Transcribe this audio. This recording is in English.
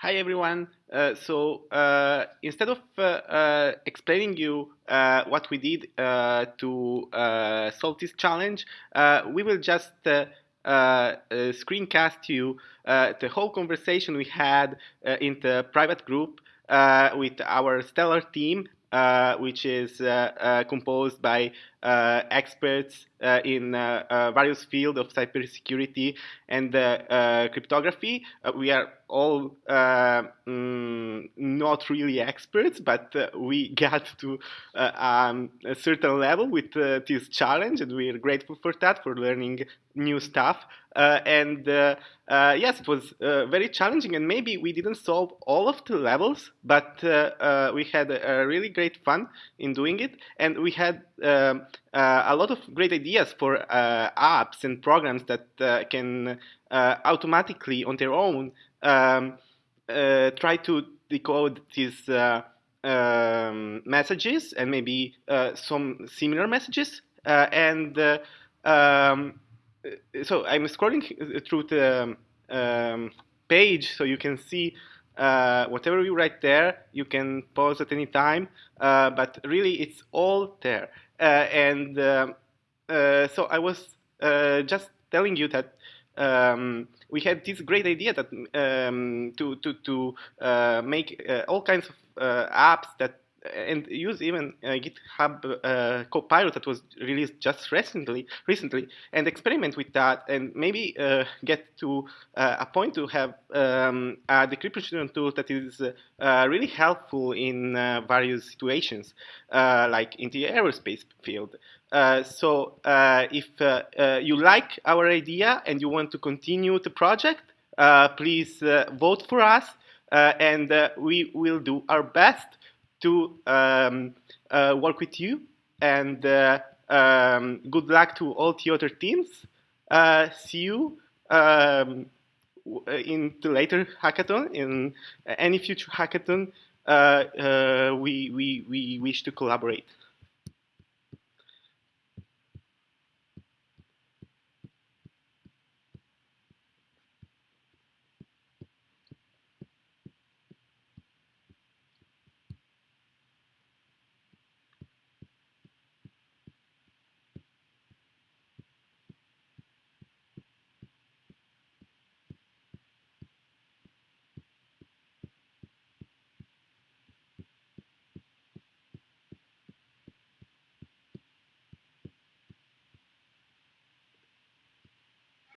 Hi everyone. Uh, so uh, instead of uh, uh explaining you uh, what we did uh, to solve this challenge, we will just screencast you the whole conversation we had in the private group with our stellar team Uh, which is uh, uh, composed by uh, experts uh, in various fields of cybersecurity and cryptography. we are all mm, not really experts, but we got to um, a certain level with this challenge, and we are grateful for that, for learning new stuff. Uh, and uh, uh, yes, it was very challenging, and maybe we didn't solve all of the levels, but we had a, really great fun in doing it, and we had um, a lot of great ideas for apps and programs that can automatically, on their own, um, try to decode these um, messages and maybe some similar messages, and um, so I'm scrolling through the um, page so you can see uh, whatever you write there, you can pause at any time, uh, but really it's all there. Uh, and um, uh, so I was uh, just telling you that um, we had this great idea that um, to to to uh, make all kinds of apps that and use even uh, GitHub uh, Copilot that was released just recently, recently, and experiment with that, and maybe uh, get to uh, a point to have um, a decryption tool that is uh, really helpful in uh, various situations, like in the aerospace field. so if you like our idea and you want to continue the project, please vote for us, and we will do our best to um, uh, work with you. And uh, um, good luck to all the other teams. Uh, see you um, in the later hackathon. In any future hackathon, we, we, we wish to collaborate.